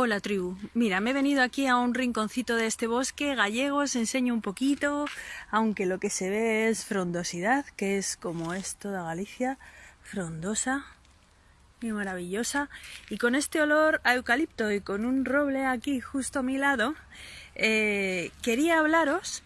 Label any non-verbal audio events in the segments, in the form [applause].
Hola tribu, mira, me he venido aquí a un rinconcito de este bosque gallego, os enseño un poquito, aunque lo que se ve es frondosidad, que es como es toda Galicia, frondosa y maravillosa. Y con este olor a eucalipto y con un roble aquí justo a mi lado, eh, quería hablaros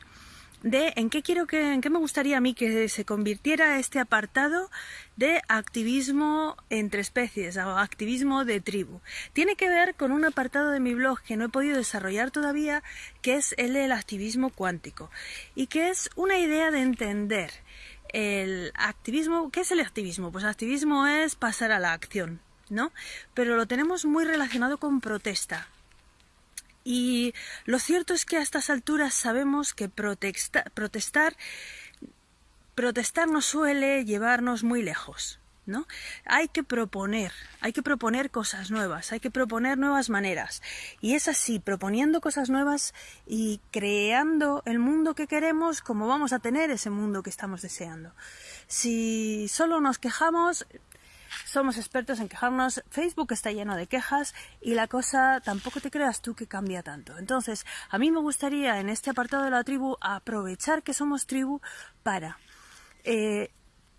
de en qué quiero que, en qué me gustaría a mí que se convirtiera este apartado de activismo entre especies o activismo de tribu. Tiene que ver con un apartado de mi blog que no he podido desarrollar todavía, que es el del activismo cuántico y que es una idea de entender el activismo. ¿Qué es el activismo? Pues el activismo es pasar a la acción, ¿no? Pero lo tenemos muy relacionado con protesta, y lo cierto es que a estas alturas sabemos que protestar, protestar no suele llevarnos muy lejos. ¿No? Hay que proponer, hay que proponer cosas nuevas, hay que proponer nuevas maneras. Y es así, proponiendo cosas nuevas y creando el mundo que queremos, como vamos a tener ese mundo que estamos deseando. Si solo nos quejamos, somos expertos en quejarnos, Facebook está lleno de quejas y la cosa tampoco te creas tú que cambia tanto. Entonces, a mí me gustaría en este apartado de la tribu aprovechar que somos tribu para eh,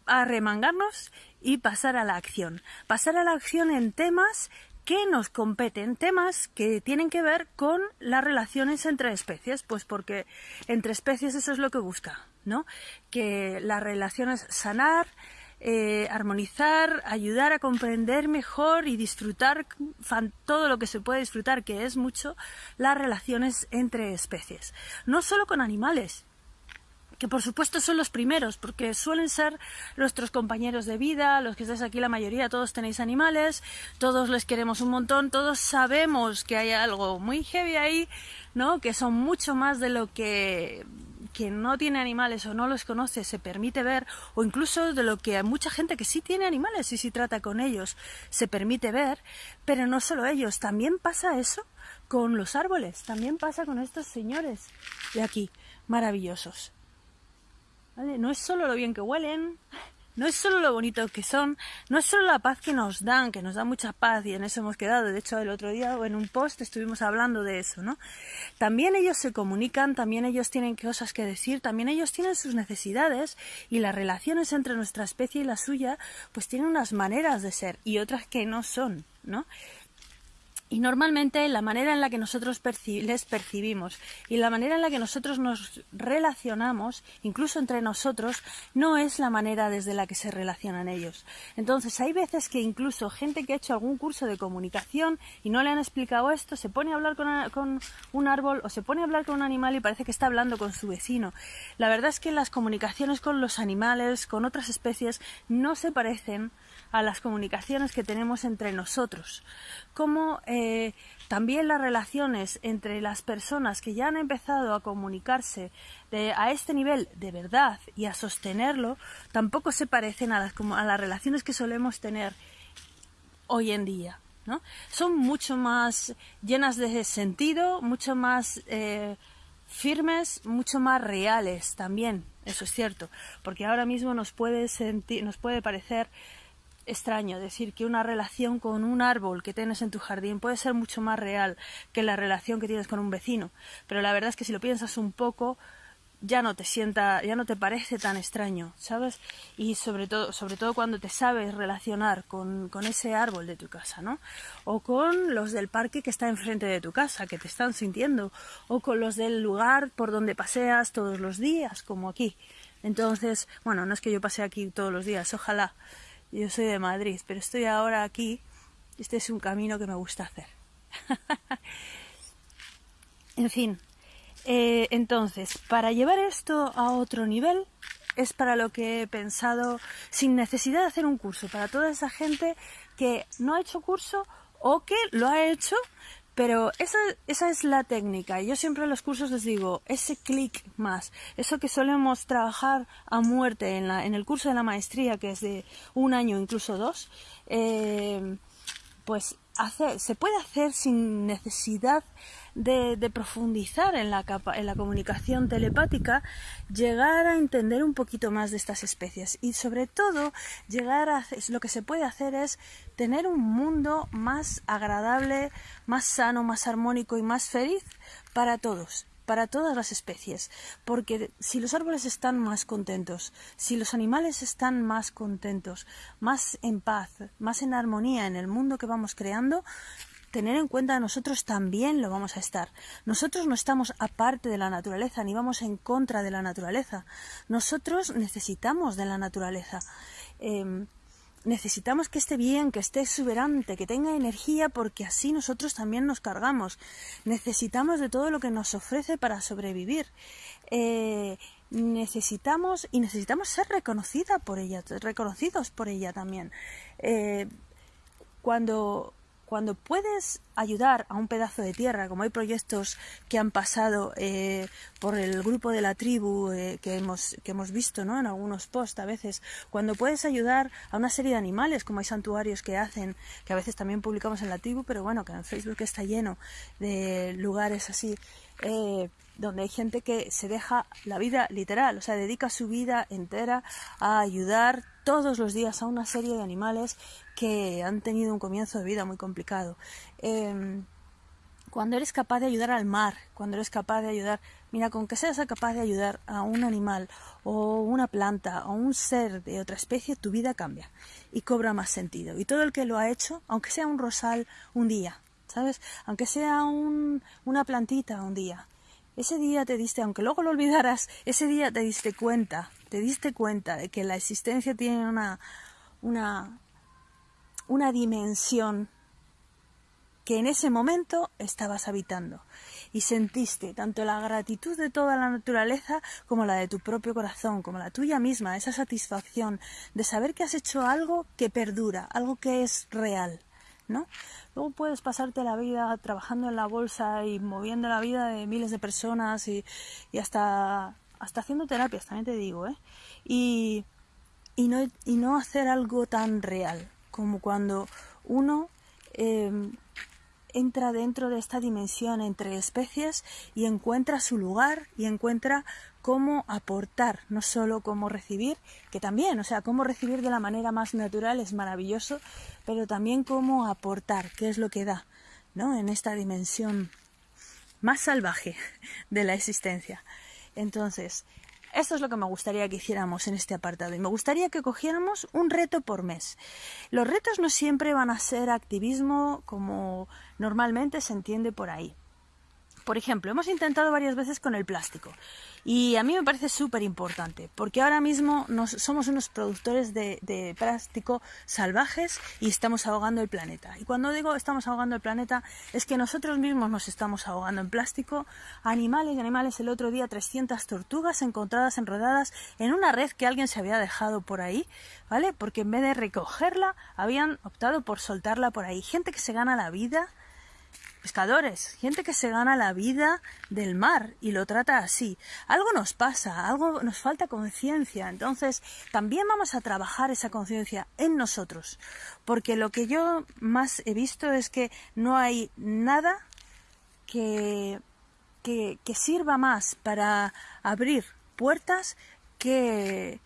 arremangarnos y pasar a la acción. Pasar a la acción en temas que nos competen, temas que tienen que ver con las relaciones entre especies, pues porque entre especies eso es lo que busca, ¿no? Que las relaciones sanar, eh, armonizar, ayudar a comprender mejor y disfrutar todo lo que se puede disfrutar, que es mucho, las relaciones entre especies. No solo con animales, que por supuesto son los primeros, porque suelen ser nuestros compañeros de vida, los que estáis aquí la mayoría, todos tenéis animales, todos les queremos un montón, todos sabemos que hay algo muy heavy ahí, ¿no? Que son mucho más de lo que quien no tiene animales o no los conoce se permite ver, o incluso de lo que a mucha gente que sí tiene animales y sí trata con ellos se permite ver, pero no solo ellos, también pasa eso con los árboles, también pasa con estos señores de aquí, maravillosos. No es solo lo bien que huelen, no es solo lo bonito que son, no es solo la paz que nos dan, que nos da mucha paz y en eso hemos quedado. De hecho, el otro día en un post estuvimos hablando de eso, ¿no? También ellos se comunican, también ellos tienen cosas que decir, también ellos tienen sus necesidades y las relaciones entre nuestra especie y la suya, pues tienen unas maneras de ser y otras que no son, ¿no? Y normalmente la manera en la que nosotros les percibimos y la manera en la que nosotros nos relacionamos, incluso entre nosotros, no es la manera desde la que se relacionan ellos. Entonces hay veces que incluso gente que ha hecho algún curso de comunicación y no le han explicado esto, se pone a hablar con, con un árbol o se pone a hablar con un animal y parece que está hablando con su vecino. La verdad es que las comunicaciones con los animales, con otras especies, no se parecen a las comunicaciones que tenemos entre nosotros, como eh, también las relaciones entre las personas que ya han empezado a comunicarse a este nivel de verdad y a sostenerlo, tampoco se parecen a las, a las relaciones que solemos tener hoy en día. ¿no? Son mucho más llenas de sentido, mucho más eh, firmes, mucho más reales también, eso es cierto, porque ahora mismo nos puede, sentir, nos puede parecer extraño decir que una relación con un árbol que tienes en tu jardín puede ser mucho más real que la relación que tienes con un vecino, pero la verdad es que si lo piensas un poco ya no te sienta, ya no te parece tan extraño, ¿sabes? Y sobre todo, sobre todo cuando te sabes relacionar con, con ese árbol de tu casa, ¿no? O con los del parque que está enfrente de tu casa, que te están sintiendo, o con los del lugar por donde paseas todos los días, como aquí. Entonces, bueno, no es que yo pase aquí todos los días, ojalá, yo soy de Madrid, pero estoy ahora aquí. Este es un camino que me gusta hacer. [laughs] en fin, eh, entonces, para llevar esto a otro nivel, es para lo que he pensado, sin necesidad de hacer un curso, para toda esa gente que no ha hecho curso o que lo ha hecho, pero esa, esa es la técnica. Yo siempre en los cursos les digo, ese clic más, eso que solemos trabajar a muerte en, la, en el curso de la maestría, que es de un año, incluso dos, eh, pues se puede hacer sin necesidad de, profundizar en la, en la comunicación telepática, llegar a entender un poquito más de estas especies. Y sobre todo llegar a lo que se puede hacer es tener un mundo más agradable, más sano, más armónico y más feliz para todos para todas las especies, porque si los árboles están más contentos, si los animales están más contentos, más en paz, más en armonía en el mundo que vamos creando, tener en cuenta nosotros también lo vamos a estar. Nosotros no estamos aparte de la naturaleza ni vamos en contra de la naturaleza. Nosotros necesitamos de la naturaleza. Em, necesitamos que esté bien, que esté exuberante, que tenga energía, porque así nosotros también nos cargamos. Necesitamos de todo lo que nos ofrece para sobrevivir. Eh, necesitamos y necesitamos ser reconocida por ella, reconocidos por ella también. Eh, cuando cuando puedes ayudar a un pedazo de tierra, como hay proyectos que han pasado eh, por el grupo de la tribu eh, que, hemos, que hemos visto ¿no? en algunos posts a veces, cuando puedes ayudar a una serie de animales, como hay santuarios que hacen, que a veces también publicamos en la tribu, pero bueno, que en Facebook está lleno de lugares así, eh, donde hay gente que se deja la vida literal, o sea, dedica su vida entera a ayudar todos los días a una serie de animales que han tenido un comienzo de vida muy complicado. Em, cuando eres capaz de ayudar al mar, cuando eres capaz de ayudar, mira, con que seas capaz de ayudar a un animal o una planta o un ser de otra especie, tu vida cambia y cobra más sentido. Y todo el que lo ha hecho, aunque sea un rosal un día, ¿sabes? Aunque sea un, una plantita un día, ese día te diste, aunque luego lo olvidaras, ese día te diste cuenta, te diste cuenta de que la existencia tiene una, una, una dimensión que en ese momento estabas habitando y sentiste tanto la gratitud de toda la naturaleza como la de tu propio corazón, como la tuya misma, esa satisfacción de saber que has hecho algo que perdura, algo que es real, ¿no? Luego puedes pasarte la vida trabajando en la bolsa y moviendo la vida de miles de personas y, hasta, hasta haciendo terapias, también te digo, ¿eh? Y, y, no, y no hacer algo tan real como cuando uno em, entra dentro de esta dimensión entre especies y encuentra su lugar y encuentra cómo aportar, no solo cómo recibir, que también, o sea, cómo recibir de la manera más natural es maravilloso, pero también cómo aportar, qué es lo que da, ¿no? En esta dimensión más salvaje de la existencia. Entonces, esto es lo que me gustaría que hiciéramos en este apartado y me gustaría que cogiéramos un reto por mes. Los retos no siempre van a ser activismo como normalmente se entiende por ahí. Por ejemplo, hemos intentado varias veces con el plástico y a mí me parece súper importante porque ahora mismo somos unos productores de, plástico salvajes y estamos ahogando el planeta. Y cuando digo estamos ahogando el planeta es que nosotros mismos nos estamos ahogando en plástico. Animales y animales, el otro día 300 tortugas encontradas enredadas en una red que alguien se había dejado por ahí, ¿vale? Porque en vez de recogerla habían optado por soltarla por ahí. Gente que se gana la vida pescadores, gente que se gana la vida del mar y lo trata así. Algo nos pasa, algo nos falta conciencia. Entonces, también vamos a trabajar esa conciencia en nosotros, porque lo que yo más he visto es que no hay nada que, que, sirva más para abrir puertas que,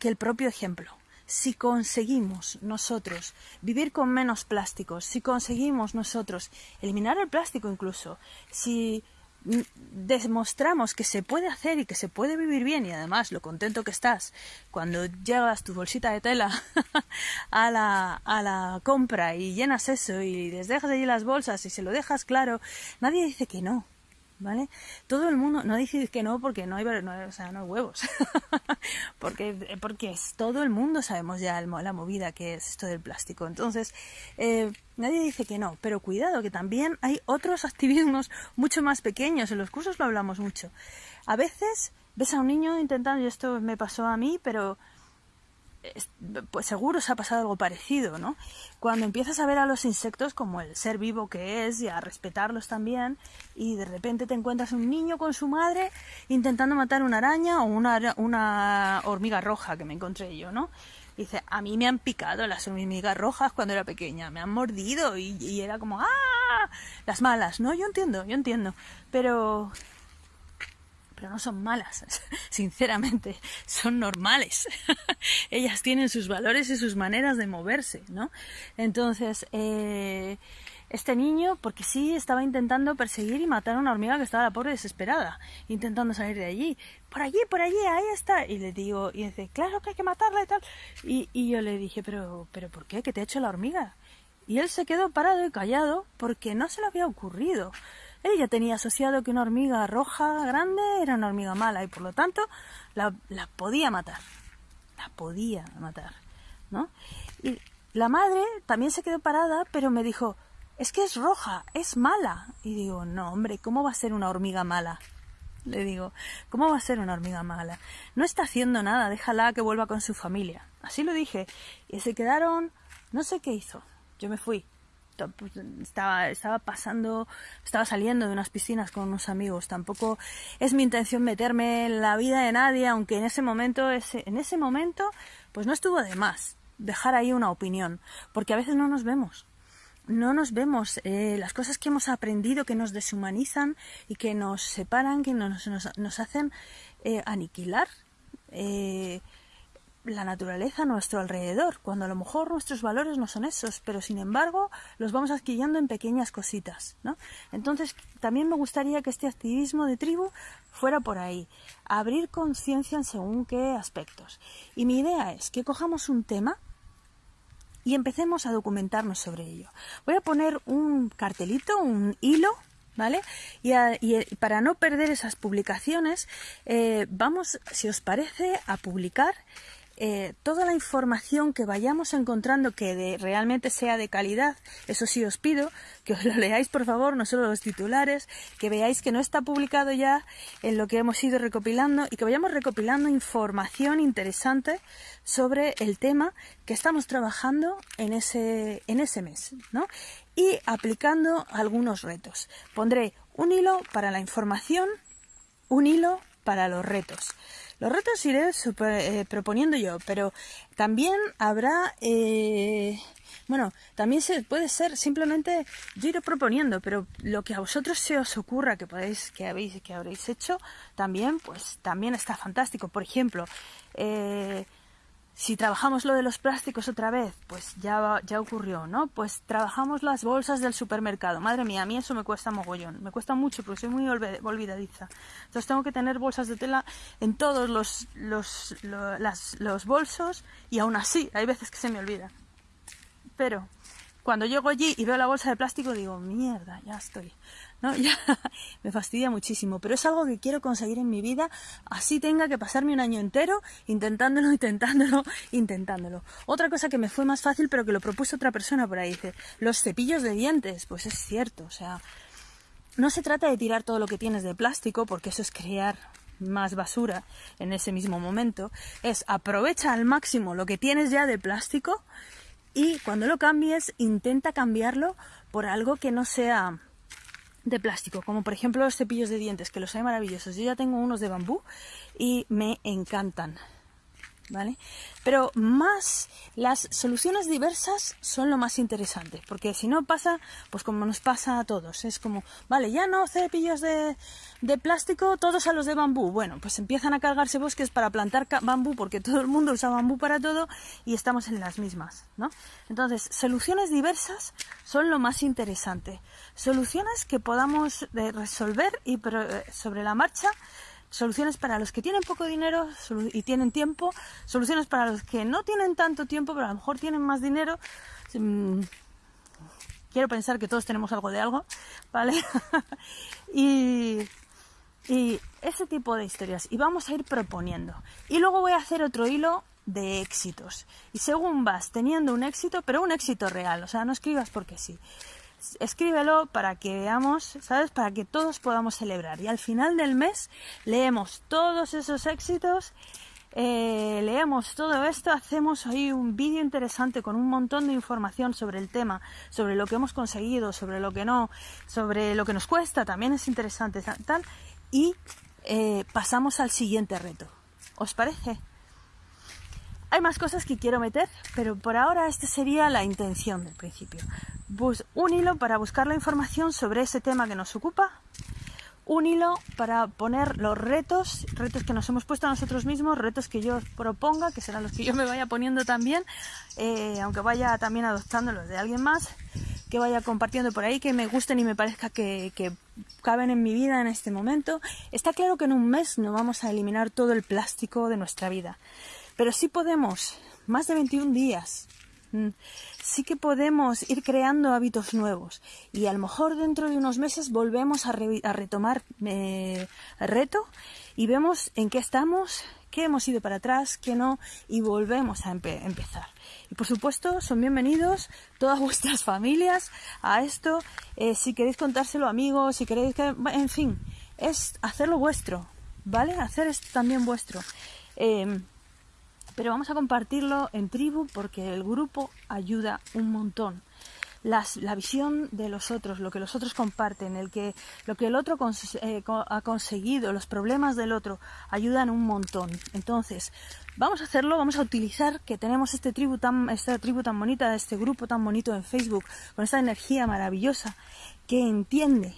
que el propio ejemplo si conseguimos nosotros vivir con menos plásticos, si conseguimos nosotros eliminar el plástico incluso, si demostramos que se puede hacer y que se puede vivir bien y además lo contento que estás cuando llevas tu bolsita de tela [laughs] a la, a la compra y llenas eso y les dejas allí las bolsas y se lo dejas claro, nadie dice que no. ¿Vale? Todo el mundo, no dice que no porque no hay, o sea, no hay huevos, [laughs] porque, porque es, todo el mundo sabemos ya la movida que es esto del plástico. Entonces, eh, nadie dice que no, pero cuidado, que también hay otros [laughs] activismos mucho más pequeños, en los cursos lo hablamos mucho. A veces ves a un niño intentando, y esto me pasó a mí, pero pues seguro se ha pasado algo parecido, ¿no? Cuando empiezas a ver a los insectos como el ser vivo que es y a respetarlos también y de repente te encuentras un niño con su madre intentando matar una araña o una, una hormiga roja que me encontré yo, ¿no? dice, a mí me han picado las hormigas rojas cuando era pequeña, me han mordido y, y era como, ¡ah! Las malas, ¿no? Yo entiendo, yo entiendo, pero no son malas, [laughs] sinceramente, son normales. [laughs] Ellas tienen sus valores y sus maneras de moverse, ¿no? Entonces, eh, este niño, porque sí, estaba intentando perseguir y matar a una hormiga que estaba la pobre desesperada, intentando salir de allí. Por allí, por allí, ahí está. Y le digo, y dice, claro que hay que matarla y tal. Y, y yo le dije, pero, pero ¿por qué? ¿Qué te ha hecho la hormiga? Y él se quedó parado y callado porque no se le había ocurrido. Él ya tenía asociado que una hormiga roja grande era una hormiga mala y por lo tanto la, la podía matar. La podía matar, ¿no? Y la madre también se quedó parada, pero me dijo, es que es roja, es mala. Y digo, no, hombre, ¿cómo va a ser una hormiga mala? Le digo, ¿cómo va a ser una hormiga mala? No está haciendo nada, déjala que vuelva con su familia. Así lo dije. Y se quedaron, no sé qué hizo. Yo me fui. Pues, estaba, estaba pasando, estaba saliendo de unas piscinas con unos amigos. Tampoco es mi intención meterme en la vida de nadie, aunque en ese momento, en ese momento, pues no estuvo de más dejar ahí una opinión, porque a veces no nos vemos. No nos vemos eh, las cosas que hemos aprendido que nos deshumanizan y que nos separan, que nos, nos, nos hacen eh, aniquilar. Eh, la naturaleza a nuestro alrededor, cuando a lo mejor nuestros valores no son esos, pero sin embargo los vamos adquiriendo en pequeñas cositas, ¿no? Entonces, también me gustaría que este activismo de tribu fuera por ahí, abrir conciencia en según qué aspectos. Y mi idea es que cojamos un tema y empecemos a documentarnos sobre ello. Voy a poner un cartelito, un hilo ¿Vale? Y, para no perder esas publicaciones, eh, vamos, si os parece, a publicar eh, toda la información que vayamos encontrando que realmente sea de calidad, eso sí os pido que os lo leáis por favor, no solo los titulares, que veáis que no está publicado ya en lo que hemos ido recopilando y que vayamos recopilando información interesante sobre el tema que estamos trabajando en ese, en ese mes, ¿no? Y aplicando algunos retos. Pondré un hilo para la información, un hilo para los retos. Los retos iré eh, proponiendo yo, pero también habrá, eh, bueno, también se puede ser simplemente yo iré proponiendo, pero lo que a vosotros se os ocurra que podéis, que habéis, que habréis hecho, también, pues también está fantástico. Por ejemplo, eh, si trabajamos lo de los plásticos otra vez, pues ya, ya ocurrió, ¿no? Pues trabajamos las bolsas del supermercado. Madre mía, a mí eso me cuesta mogollón. Me cuesta mucho porque soy muy olvidadiza. Entonces tengo que tener bolsas de tela en todos los, los, los bolsos y aún así hay veces que se me olvida. Pero cuando llego allí y veo la bolsa de plástico digo, mierda, ya estoy. ¿no? [laughs] Ya me fastidia muchísimo, pero es algo que quiero conseguir en mi vida, así tenga que pasarme un año entero intentándolo, [laughs] intentándolo, intentándolo. Otra cosa que me fue más fácil, pero que lo propuso otra persona por ahí, dice, los cepillos de dientes, pues es cierto, o sea, no se trata de tirar todo lo que tienes de plástico, porque eso es crear más basura en ese mismo momento, es aprovecha al máximo lo que tienes ya de plástico y cuando lo cambies intenta cambiarlo por algo que no sea de plástico, como por ejemplo los cepillos de dientes, que los hay maravillosos. Yo ya tengo unos de bambú y me encantan. ¿Vale? Pero más las soluciones diversas son lo más interesante, porque si no pasa, pues como nos pasa a todos, es como, vale, ya no cepillos de, de plástico, todos a los de bambú. Bueno, pues empiezan a cargarse bosques para plantar bambú, porque todo el mundo usa bambú para todo y estamos en las mismas, ¿no? Entonces, soluciones diversas son lo más interesante. Soluciones que podamos eh, resolver y eh, sobre la marcha soluciones para los que tienen poco dinero y tienen tiempo, soluciones para los que no tienen tanto tiempo, pero a lo mejor tienen más dinero. Mm, quiero pensar que todos tenemos algo de algo, ¿vale? [laughs] y, y ese tipo de historias. Y vamos a ir proponiendo. Y luego voy a hacer otro hilo de éxitos. Y según vas teniendo un éxito, pero un éxito real, o sea, no escribas porque sí escríbelo para que veamos, ¿sabes? Para que todos podamos celebrar. Y al final del mes leemos todos esos éxitos, eh, leemos todo esto, hacemos ahí un vídeo interesante con un montón de información sobre el tema, sobre lo que hemos conseguido, sobre lo que no, sobre lo que nos cuesta, también es interesante, tal, y eh, pasamos al siguiente reto. ¿Os parece? Hay más cosas que quiero meter, pero por ahora esta sería la intención del principio. Bus un hilo para buscar la información sobre ese tema que nos ocupa, un hilo para poner los retos, retos que nos hemos puesto a nosotros mismos, retos que yo proponga, que serán los que yo me vaya poniendo también, eh, aunque vaya también adoptando los de alguien más, que vaya compartiendo por ahí, que me gusten y me parezca que, que caben en mi vida en este momento. Está claro que en un mes no vamos a eliminar todo el plástico de nuestra vida. Pero sí podemos, más de 21 días, mm, sí que podemos ir creando hábitos nuevos. Y a lo mejor dentro de unos meses volvemos a, retomar eh, el reto y vemos en qué estamos, qué hemos ido para atrás, qué no, y volvemos a empezar. Y por supuesto, son bienvenidos todas [laughs] vuestras familias a esto. Eh, si queréis contárselo amigos, si queréis que. En fin, es hacerlo vuestro, ¿vale? Hacer esto también vuestro. Em, pero vamos a compartirlo en tribu porque el grupo ayuda un montón. la visión de los otros, lo que los otros comparten, el que, lo que el otro eh, ha conseguido, los problemas del otro, ayudan un montón. Entonces, vamos a hacerlo, vamos a utilizar que tenemos este tribu tan, esta tribu tan bonita, este grupo tan bonito en Facebook, con esta energía maravillosa, que entiende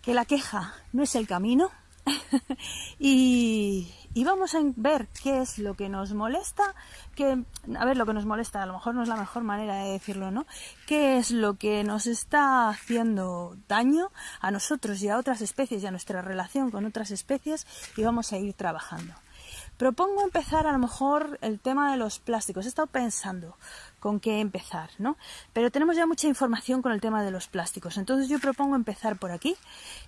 que la queja no es el camino, [laughs] y, y vamos a ver qué es lo que nos molesta, que, a ver, lo que nos molesta, a lo mejor no es la mejor manera de decirlo, ¿no? ¿Qué es lo que nos está haciendo daño a nosotros y a otras especies y a nuestra relación con otras especies y vamos a ir trabajando. Propongo empezar a lo mejor el tema de los plásticos. He estado pensando con qué empezar, ¿no? Pero tenemos ya mucha información con el tema de los plásticos. Entonces yo propongo empezar por aquí.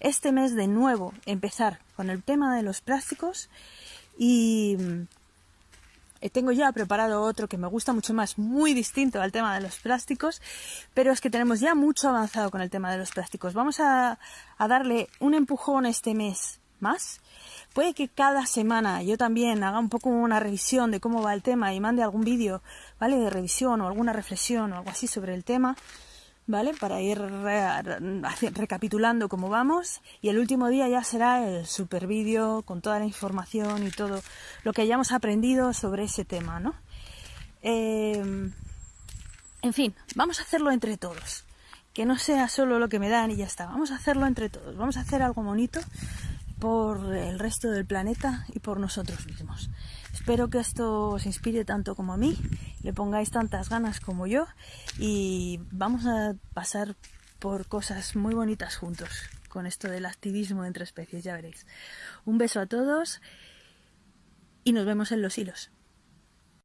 Este mes de nuevo empezar con el tema de los plásticos y eh, tengo ya preparado otro que me gusta mucho más, muy distinto al tema de los plásticos, pero es que tenemos ya mucho avanzado con el tema de los plásticos. Vamos a, a darle un empujón este mes más. Puede que cada semana yo también haga un poco una revisión de cómo va el tema y mande algún vídeo, ¿vale? De revisión o alguna reflexión o algo así sobre el tema. ¿Vale? Para ir recapitulando cómo vamos. Y el último día ya será el super vídeo con toda la información y todo lo que hayamos aprendido sobre ese tema, ¿no? Em, en fin, vamos a hacerlo entre todos. Que no sea solo lo que me dan y ya está. Vamos a hacerlo entre todos. Vamos a hacer algo bonito por el resto del planeta y por nosotros mismos. Espero que esto os inspire tanto como a mí, le pongáis tantas ganas como yo y vamos a pasar por cosas muy bonitas juntos con esto del activismo entre especies, ya veréis. Un beso a todos y nos vemos en los hilos.